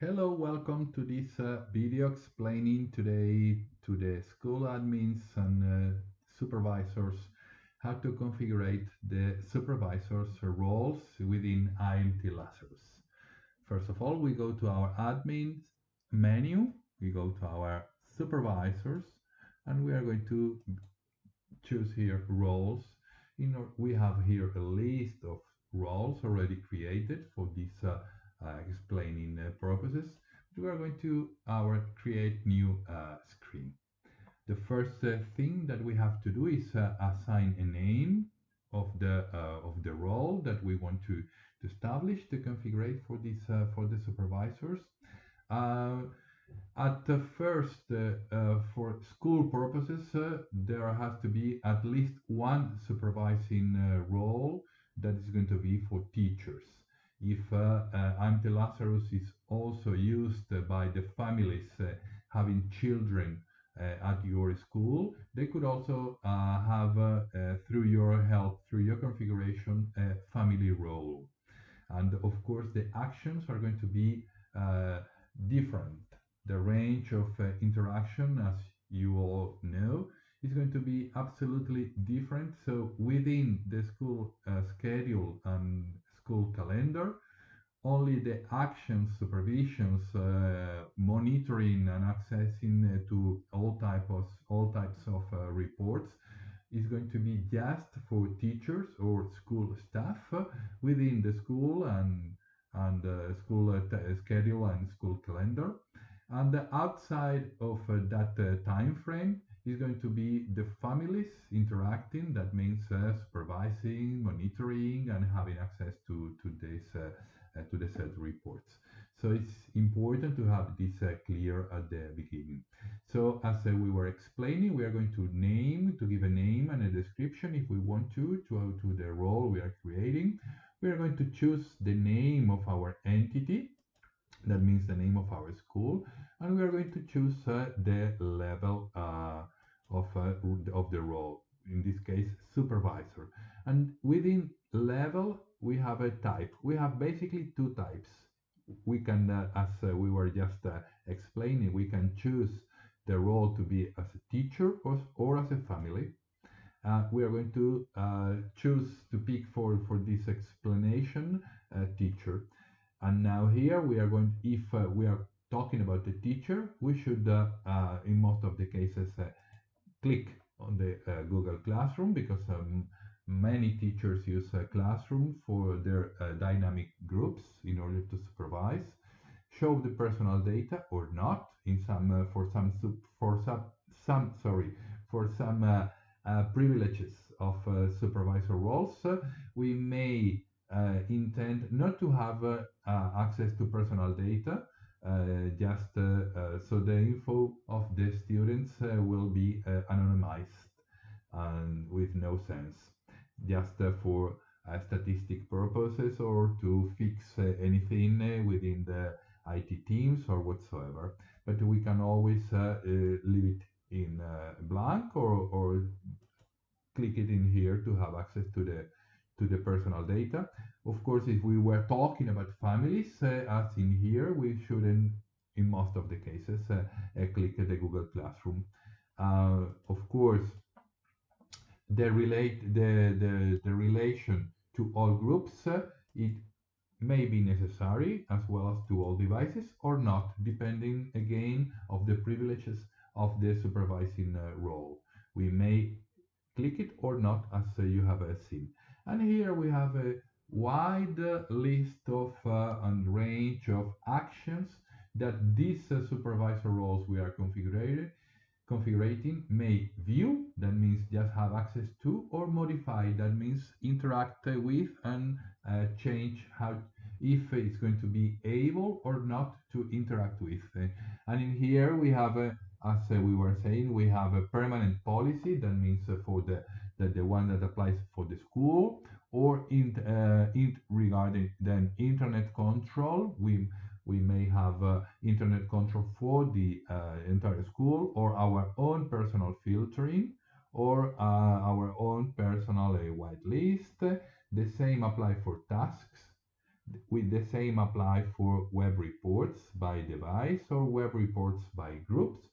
Hello, welcome to this uh, video explaining today to the school admins and uh, supervisors how to configure the supervisors roles within IMT Lazarus. First of all, we go to our admin menu, we go to our supervisors, and we are going to choose here roles. Our, we have here a list of roles already created for this uh, explaining uh, purposes. We are going to our create new uh, screen. The first thing that we have to do is assign a name of the of the role that we want to, to establish to configure for this for the supervisors. At the first, uh, uh, for school purposes, uh, there has to be at least one supervising role that is going to be for teachers if uh, uh, Lazarus is also used by the families uh, having children uh, at your school, they could also uh, have, uh, through your help, through your configuration, a family role. And of course, the actions are going to be different. The range of interaction, as you all know, is going to be absolutely different. So within the school schedule and school calendar. Only the actions, supervisions, uh, monitoring and accessing uh, to all types of all types of uh, reports is going to be just for teachers or school staff within the school and and uh, school uh, schedule and school calendar. And outside of uh, that time frame, is going to be the families interacting. That means uh, supervising, monitoring, and having access to to this uh, uh, to the set reports. So it's important to have this uh, clear at the beginning. So as uh, we were explaining, we are going to name, to give a name and a description if we want to, to, to the role we are creating. We are going to choose the name of our entity. That means the name of our school. And we are going to choose uh, the level uh, of, uh, of the role, in this case, supervisor. And within level, we have a type. We have basically two types. We can, uh, as uh, we were just uh, explaining, we can choose the role to be as a teacher or, or as a family. Uh, we are going to uh, choose to pick for, for this explanation teacher. And now here we are going, if we are talking about the teacher, we should, in most of the cases, click on the uh, Google Classroom because um, many teachers use a Classroom for their uh, dynamic groups in order to supervise, show the personal data or not in some uh, for some for some some sorry for some uh, uh, privileges of uh, supervisor roles. we may intend not to have access to personal data Uh, just uh, uh, so the info of the students uh, will be uh, anonymized and with no sense just for statistic purposes or to fix anything within the IT teams or whatsoever. But we can always leave it in blank or, or click it in here to have access to the to the personal data. Of course, if we were talking about families, uh, as in here, we shouldn't, in most of the cases, uh, uh click the Google Classroom. Of course, the relate the, the, the relation to all groups, it may be necessary as well as to all devices or not, depending again of the privileges of the supervising uh, role. We may click it or not as uh, you have uh, seen. And here we have a wide list of uh, and range of actions that these uh, supervisor roles we are configuring may view. That means just have access to or modify. That means interact with and uh, change how if it's going to be able or not to interact with. And in here we have a as uh, we were saying, we have a permanent policy. That means uh, for the, the, the one that applies for the school or in, uh, in regarding then internet control. We we may have uh, internet control for the uh, entire school or our own personal filtering or uh, our own personal whitelist. The same apply for tasks. with the same apply for web reports by device or web reports by groups.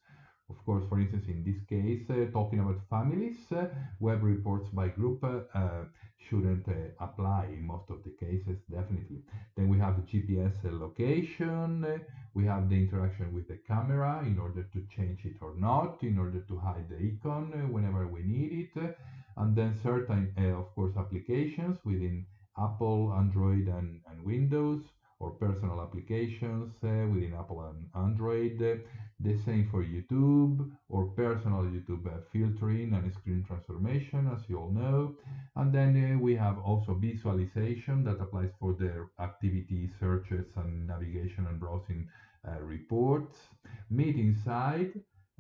Of course, for instance, in this case, uh, talking about families, uh, web reports by group uh, shouldn't uh, apply in most of the cases, definitely. Then we have GPS location, we have the interaction with the camera in order to change it or not, in order to hide the icon whenever we need it, and then certain, of course, applications within Apple, Android, and, and Windows, or personal applications uh, within Apple and Android. The same for YouTube or personal YouTube uh, filtering and screen transformation, as you all know. And then uh, we have also visualization that applies for the activity searches and navigation and browsing uh, reports. Meeting side,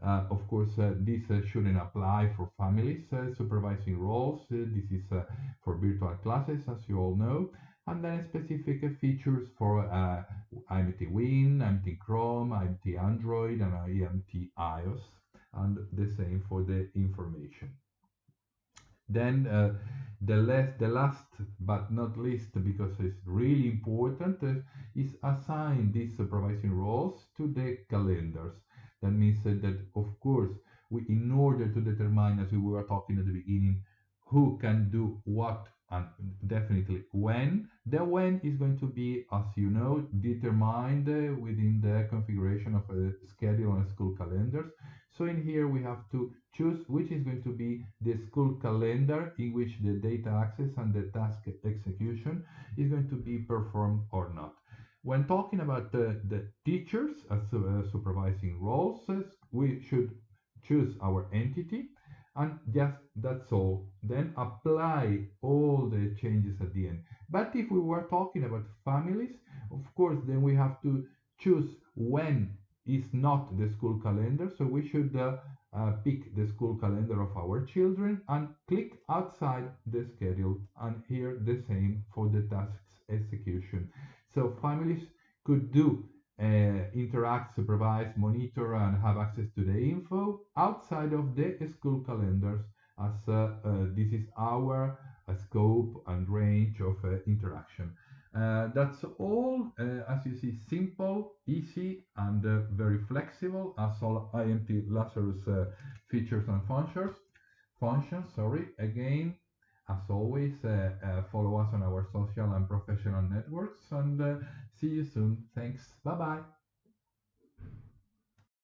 uh, of course, uh, this uh, shouldn't apply for families supervising roles. this is for virtual classes, as you all know. And then specific features for IMT Win, IMT Chrome, IMT Android, and IMT iOS, and the same for the information. Then uh, the, last, the last but not least, because it's really important, uh, is assign these supervising roles to the calendars. That means that, of course, we, in order to determine, as we were talking at the beginning, who can do what and definitely when, the when is going to be, as you know, determined uh, within the configuration of a schedule and school calendars. So in here we have to choose which is going to be the school calendar in which the data access and the task execution is going to be performed or not. When talking about the, the teachers as uh, supervising roles, we should choose our entity and just that's all. Then apply all the changes at the end. But if we were talking about families, of course, then we have to choose when is not the school calendar. So we should uh, uh, pick the school calendar of our children and click outside the schedule. And here the same for the tasks execution. So families could do uh, interact, supervise, monitor, and have access to the info outside of the school calendars as uh, uh, this is our uh, scope and range of uh, interaction. Uh, that's all, as you see, simple, easy, and very flexible as all IMT Lazarus features and functions. Functions, sorry, again, as always, uh, uh, follow us on our social and professional networks and uh, see you soon. Thanks. Bye bye.